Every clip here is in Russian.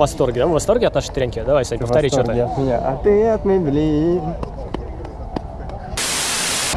восторге, да? В восторге от нашей тренки? Давай, Сань, повтори что-то. от меня, а ты от.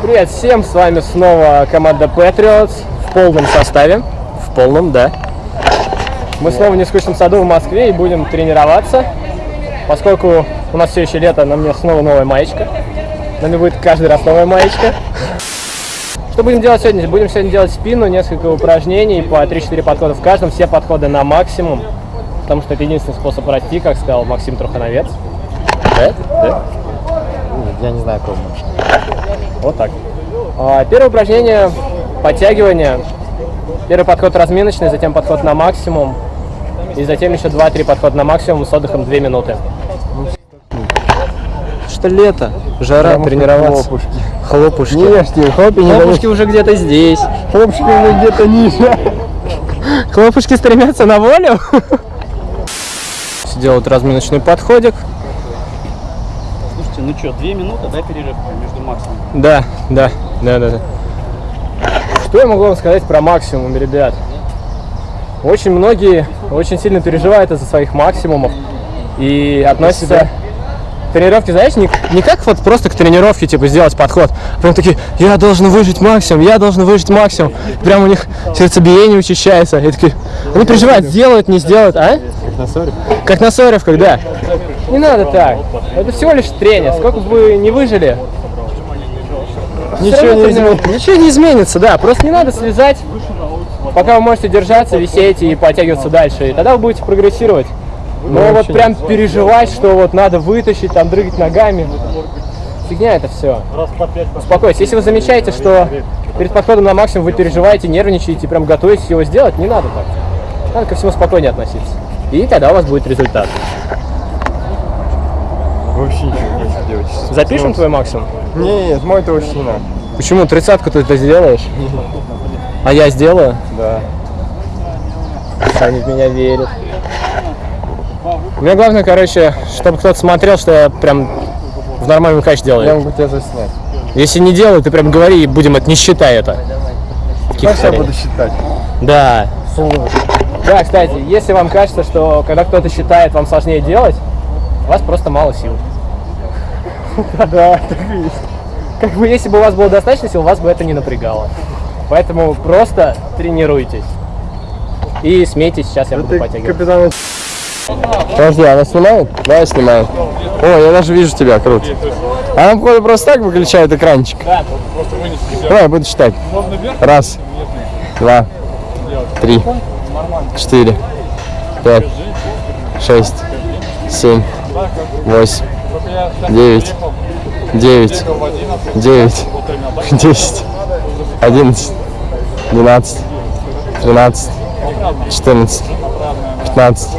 Привет всем, с вами снова команда Patriots в полном составе. В полном, да. Мы снова в нескучном саду в Москве и будем тренироваться. Поскольку у нас все еще лето, на мне снова новая маечка. На мне будет каждый раз новая маечка. Что будем делать сегодня? Будем сегодня делать спину, несколько упражнений по 3-4 подхода в каждом. Все подходы на максимум, потому что это единственный способ расти, как сказал Максим Трухановец. Да? Да? Я не знаю, кого Вот так. А, Первое упражнение – подтягивание. Первый подход разминочный, затем подход на максимум. И затем еще 2-3 подхода на максимум с отдыхом 2 минуты. Что лето, жара, что тренироваться. хлопушки. Хлопушки. Не ешьте, хлопья не Хлопушки уже где-то здесь. Хлопушки уже где-то ниже. Хлопушки стремятся на волю. Делают разминочный подходик. Слушайте, ну что, две минуты, да, перерыв между максимум? Да, да, да, да, да. Что я могу вам сказать про максимум, ребят? Очень многие очень сильно переживают из-за своих максимумов и относятся к тренировке, знаешь, не, не как вот просто к тренировке, типа, сделать подход, а прям такие, я должен выжить максимум, я должен выжить максимум. Прям у них сердцебиение учащается. И такие, они переживают, сделают, не сделают, а? Как на ссоре? Как на Соревках, да. Не надо так. Это всего лишь тренер. Сколько бы вы не выжили, Ничего не изменится. Ничего не изменится, да. Просто не надо слезать, пока вы можете держаться, висеть и подтягиваться дальше. И тогда вы будете прогрессировать. Но вот прям переживать, что вот надо вытащить, там дрыгать ногами. Фигня это все. Успокойтесь. Если вы замечаете, что перед подходом на максимум вы переживаете, нервничаете, прям готовитесь его сделать, не надо так. Надо ко всему спокойнее относиться. И тогда у вас будет результат. Вообще ничего не делать. Запишем твой максимум? Нет, мой точно не надо. Почему? Тридцатку ты это сделаешь? А я сделаю? Да. Они в меня верят. Мне главное, короче, чтобы кто-то смотрел, что я прям в нормальном качестве Я делаю. могу тебя заснять. Если не делаю, ты прям говори, и будем это, не считай это. Как я буду считать? Да. Да, кстати, если вам кажется, что когда кто-то считает, вам сложнее делать, у вас просто мало сил. Да, так и есть. Как бы если бы у вас было достаточно сил, вас бы это не напрягало. Поэтому просто тренируйтесь. И смейтесь, сейчас я буду подтягивать. капитан... Подожди, она снимает? Да, снимает. О, я даже вижу тебя, круто. Она, походу, просто так выключает экранчик. Давай, я буду считать. Раз, два, три, четыре, пять, шесть, семь, восемь, девять, девять, девять, десять, одиннадцать, двенадцать, тринадцать, четырнадцать, пятнадцать,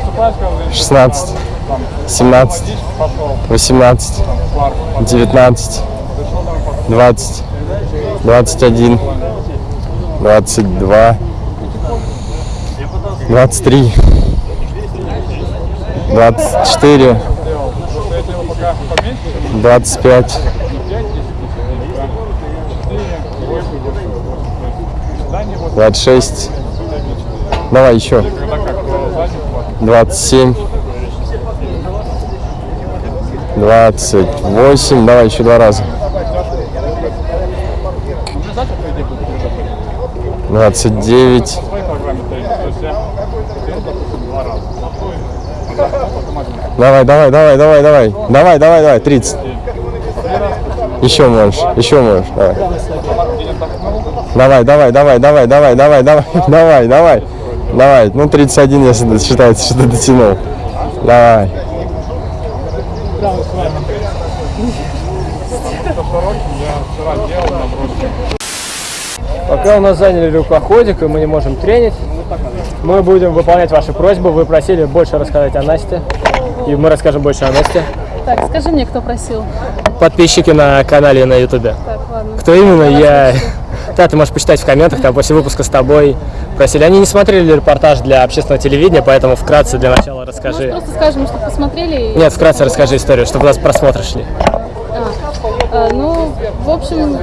шестнадцать, семнадцать, восемнадцать, девятнадцать, двадцать, двадцать один, двадцать два, двадцать три, двадцать четыре, двадцать пять, двадцать шесть, давай еще, двадцать семь, двадцать восемь, давай еще два раза. Двадцать девять. Давай, давай, давай, давай, давай. Давай, давай, давай, 30. Еще можешь, еще можешь, давай. Давай, давай, давай, давай, давай, давай, давай, давай, давай. Ну 31, если считается, что дотянул. Давай. Пока у нас заняли рукоходик, и мы не можем тренить, мы будем выполнять ваши просьбы. Вы просили больше рассказать о Насте, и мы расскажем больше о Насте. Так, скажи мне, кто просил. Подписчики на канале на ютубе. Так, ладно. Кто именно, я... Да, ты можешь почитать в комментах, там после выпуска с тобой просили. Они не смотрели репортаж для общественного телевидения, поэтому вкратце для начала расскажи. Просто скажем, чтобы посмотрели. и- Нет, вкратце расскажи историю, чтобы у нас просмотры шли. А, ну, в общем,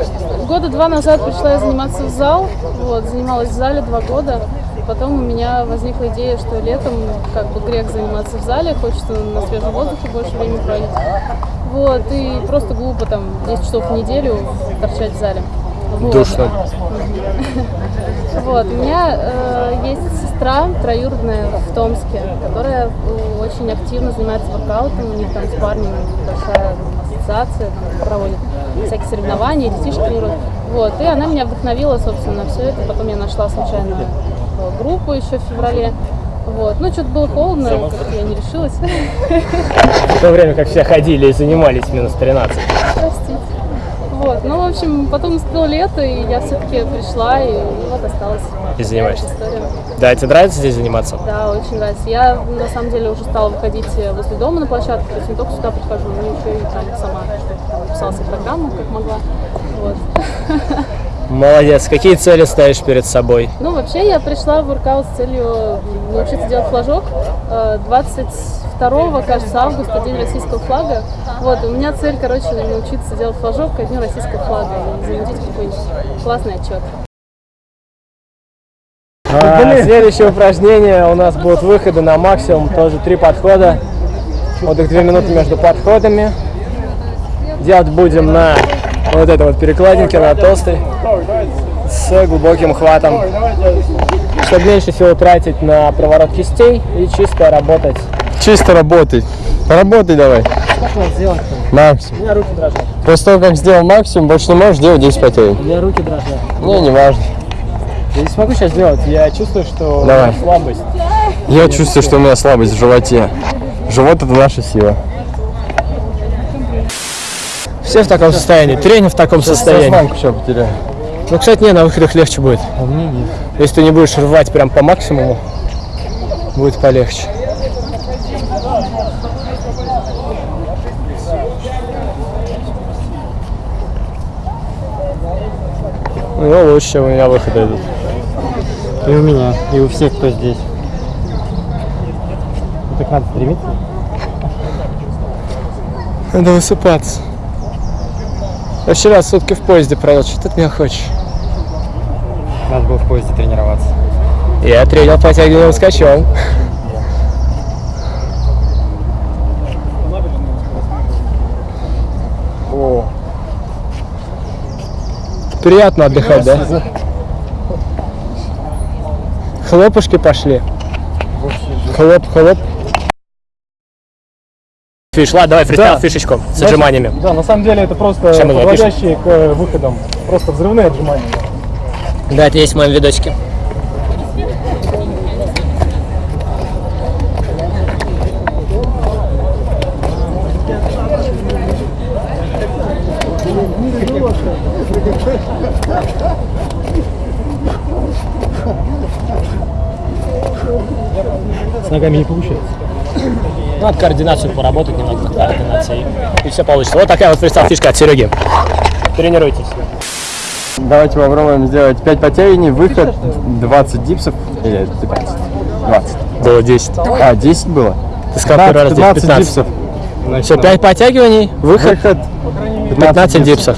года два назад пришла я заниматься в зал. Вот, занималась в зале два года. Потом у меня возникла идея, что летом как бы грех заниматься в зале, хочется на свежем воздухе больше времени проводить. Вот, и просто глупо там 10 часов в неделю торчать в зале. Вот. Душно. Вот, у меня э, есть сестра троюродная в Томске, которая э, очень активно занимается воркаутом, у них там с парнем большая ассоциация, там, проводит всякие соревнования, тренируют. Вот, и она меня вдохновила, собственно, на все это. Потом я нашла случайно э, группу еще в феврале. Вот. Ну, что-то было холодно, я не решилась. В то время как все ходили и занимались минус 13. Простите. Вот, ну, в общем, потом наступило лето, и я все-таки пришла, и вот осталась. И занимаешься. Да, тебе нравится здесь заниматься? Да, очень нравится. Я на самом деле уже стала выходить э, возле дома на площадку, то есть не только сюда прихожу, но еще и там сама написала себе программу, как могла. Вот. Молодец. Какие цели ставишь перед собой? Ну, вообще, я пришла в воркаут с целью научиться делать флажок. Э, 22 кажется, августа, День российского флага. Вот, у меня цель, короче, научиться делать флажок ко Дню российского флага и замутить какой-нибудь классный отчет. А, следующее упражнение у нас будут выходы на максимум, тоже три подхода. Отдых две минуты между подходами. Делать будем на вот этой вот перекладинке, на толстой, с глубоким хватом, чтобы меньше всего тратить на проворот кистей и чисто работать. Чисто работай. Поработай давай. Как надо сделать Максимум. У меня руки дрожат. После того, как сделал максимум, больше не можешь делать 10 потей. У меня руки дрожат. Не, не важно. Я не смогу сейчас сделать, я чувствую, что у Давай. меня слабость. Я чувствую, что у меня слабость в животе. Живот это наша сила. Все в таком состоянии, тренер в таком состоянии. Сознанку сейчас потеряю. Ну, кстати, не, на выходах легче будет. А мне нет. Если ты не будешь рвать прям по максимуму, будет полегче. Ну, лучше у меня выходы идут. И у меня, и у всех, кто здесь. Ну, так надо стремиться. Надо высыпаться. Я вчера сутки в поезде провел, что ты от меня хочешь? Надо было в поезде тренироваться. Я тренил подтягиванием скачем. О. Приятно отдыхать, да? Хлопушки пошли. Хлоп, хлоп. Фиш, ладно, давай фристайл Да. фишечку с отжиманиями. Да, на самом деле это просто подводящие к э, выходам. Просто взрывные отжимания. Да, это есть в моем видосике. С ногами не получается. Надо координацию поработать немного над координацией. И все получится. Вот такая вот фристайл фишка от Сереги. Тренируйтесь. Давайте попробуем сделать 5 подтягиваний, выход 20 дипсов. Или 15. 20. Было 10. А, 10 было? Ты сказал первый раз 10, 15 15. дипсов. Все, 5 подтягиваний, выход Выход 15 дипсов.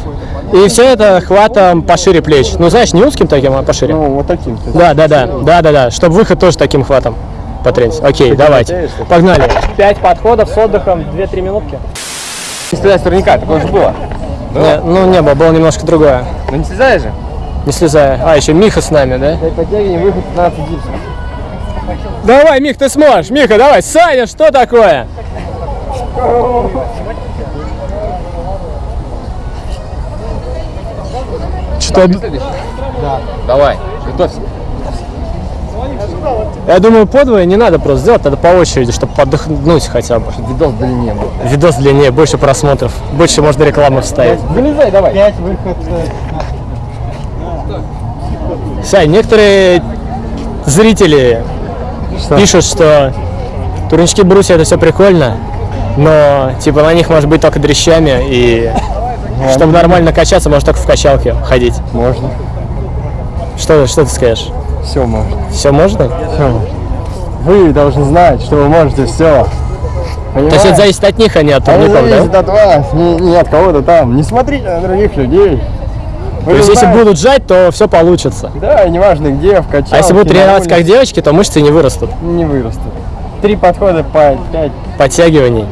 И все это хватом пошире плеч. Ну, знаешь, не узким таким, а пошире. Ну, вот таким. Да, да, да, да, да, да. Чтобы выход тоже таким хватом потренить. Окей, давайте. Погнали. 5 подходов с отдыхом 2-3 минутки. Не стреляй с турника, такое же было. Не, ну, не было, было немножко другое. Ну не слезай же. Не слезая. А, еще Миха с нами, да? 5 подтягиваний, выход 15 дипсов. Давай, Мих, ты сможешь. Миха, давай. Саня, что такое? Что? Давай, готовься. Я думаю, подвое не надо просто сделать, надо по очереди, чтобы подохнуть хотя бы. Видос длиннее был. Видос длиннее, больше просмотров, больше можно рекламы вставить. Вылезай, давай. 5 выход. Сань, некоторые зрители пишут, что турнички брусья это все прикольно, но типа на них может быть только дрещами и чтобы нормально качаться, можно только в качалке ходить. Можно. Что, что ты скажешь? Все можно. Все можно? Все. Вы должны знать, что вы можете все. То есть это зависит от них, а не от турников, зависит да? от вас, не, не от кого-то там. Не смотрите на других людей. То есть, если будут жать, то все получится. Да, и неважно где, в качалке. А если будут тренироваться как девочки, то мышцы не вырастут. Не вырастут. Три подхода по пять. Подтягиваний.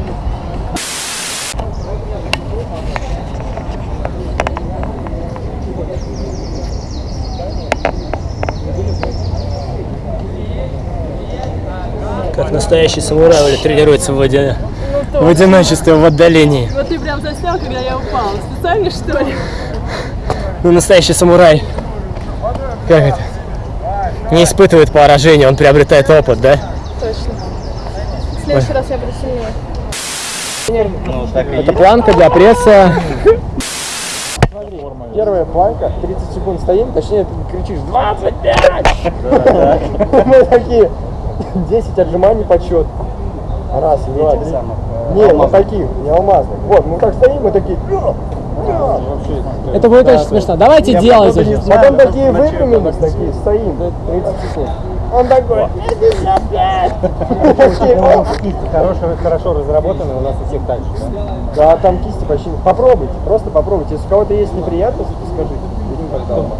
Как настоящий самурай Оля тренируется в, воде... в одиночестве, в отдалении. Вот ты прям заснял, когда я упала. Специально, что ли? Ну, настоящий самурай. Как это? Не испытывает поражения, он приобретает опыт, да? Точно. В следующий раз я буду сильнее. Ну, Это планка для пресса. Первая планка, 30 секунд стоим, точнее ты кричишь 25! Мы такие, 10 отжиманий подсчет. Раз, два, три. Не, ну таких, не алмазных. Вот, мы так стоим, мы такие... Это будет очень смешно. Давайте делать уже. Потом такие выпрямились, такие, стоим, 30 секунд. Он такой, 55! Хорошо, хорошо разработаны, у нас у всех так же. Да, там кисти почти... Попробуйте, просто попробуйте. Если у кого-то есть неприятности, скажите.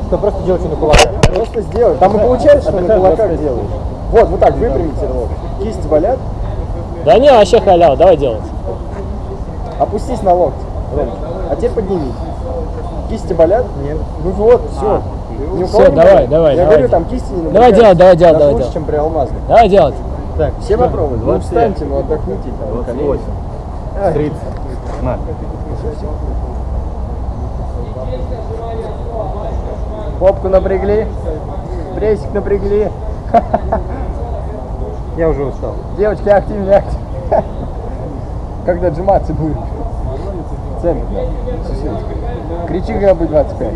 Что просто делайте на кулаках. Просто сделай. Там и получается, что на кулаках делаешь. Вот, вот так, выпрямите лоб. Кисти болят, Да не, вообще халява, давай делать. опустись на локти. А теперь поднимись. Кисти болят? Нет. Ну вот, все. Ни у кого Всё, не давай, болит? давай, Я давай. говорю, там кисти не Давай делать, давай делать, давай лучше, делать. чем при алмазных. Давай делать. Так, все попробуют. Ну, встаньте, ну отдохните. Там, колени. 30. На. Попку напрягли, прессик напрягли. Я уже устал. Девочки, активнее, активнее. Когда отжиматься будет. Центр, да. Кричи, когда будет 25.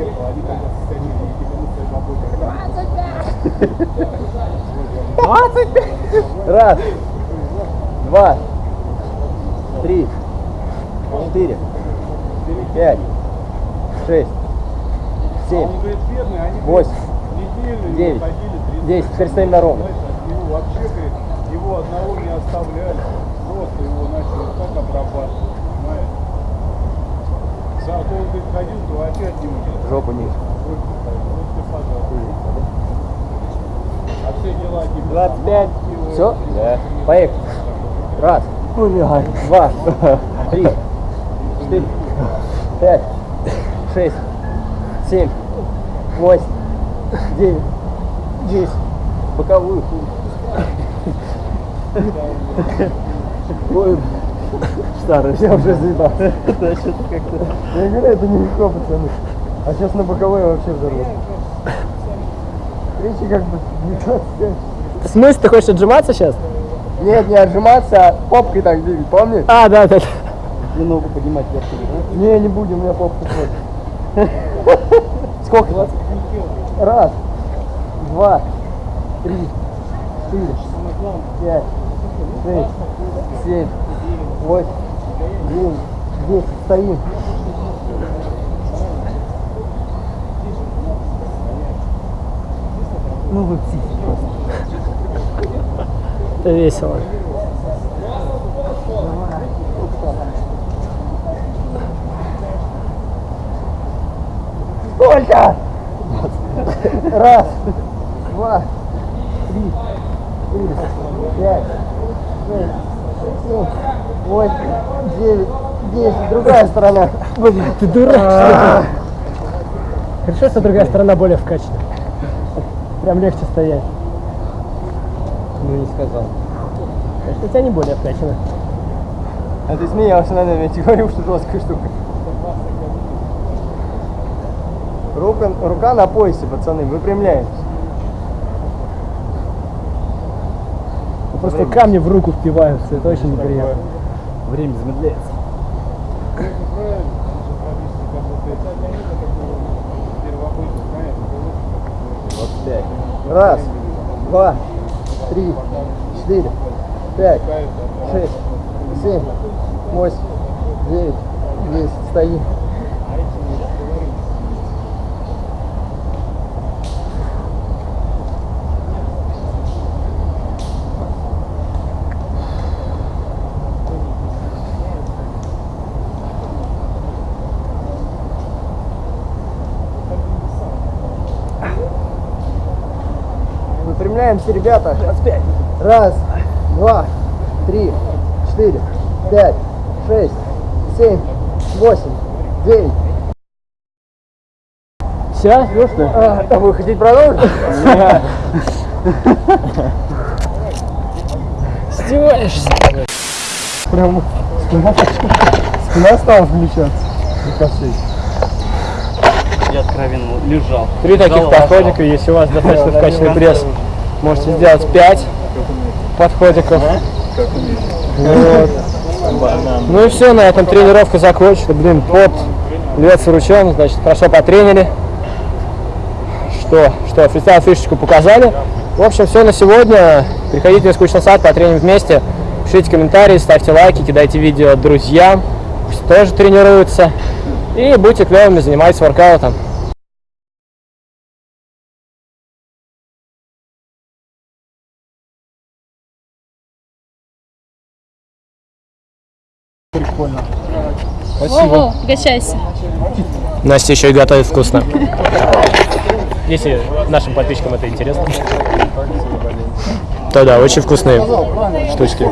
Раз, два, три, четыре, пять, шесть, семь, восемь, девять, десять. Теперь стоим на ровно. Его вообще, говорит, его одного не оставляли. Просто его начали так обрабатывать. Понимаешь? Зато он говорит, ходил, то опять не может. Жопу ниже. А все дела тебе 25. Все? Да. Поехали. Раз. Два. Три. Четыре. Пять. Шесть. Семь. Восемь. Девять. Десять. Боковую. Ой, старый, я уже заебал. Я говорю, это нелегко, пацаны. А сейчас на боковой вообще взорвут. Речи как бы не 25. В смысле, ты хочешь отжиматься сейчас? Нет, не отжиматься, а попкой так двигать, помнишь? А, да, да. И ногу поднимать вверх. Не, не будем, у меня попка сходит. Сколько? 20? Раз, два, три, четыре, пять, шесть, семь, восемь, девять, десять. Стоим. Ну вы психи просто. Это весело. Сколько? Раз, два, три, четыре, пять, шесть, семь, восемь, девять, десять. Другая сторона. Блин, ты дурак. Хорошо, что другая сторона более вкачана. Прям легче стоять. Ну не сказал. Конечно, у тебя не более вкачана. А ты смеялся над нами, я тебе говорил, что жесткая штука. Рука, рука на поясе, пацаны, выпрямляемся. Просто камни в руку впиваются, это очень неприятно. Время замедляется. Раз, два, три, четыре, пять, шесть, семь, восемь, девять, десять. Стоим. Расслабляемся, ребята. Раз, два, три, четыре, пять, шесть, семь, восемь, девять. Все? А, а вы хотите продолжить? Издеваешься? Прям спина, спина стала включаться. Я откровенно лежал. Три таких подходика, если у вас достаточно вкачанный пресс, можете сделать 5 подходиков. Вот. Ну и все, на этом тренировка закончена. Блин, пот льется ручьем, значит, хорошо потренили. Что, что, фристайл фишечку показали. В общем, все на сегодня. Приходите в скучный сад, потреним вместе. Пишите комментарии, ставьте лайки, кидайте видео друзьям. Пусть тоже тренируются. И будьте клевыми, занимайтесь воркаутом. Угощайся. Настя еще и готовит вкусно. Если нашим подписчикам это интересно. То да, очень вкусные штучки.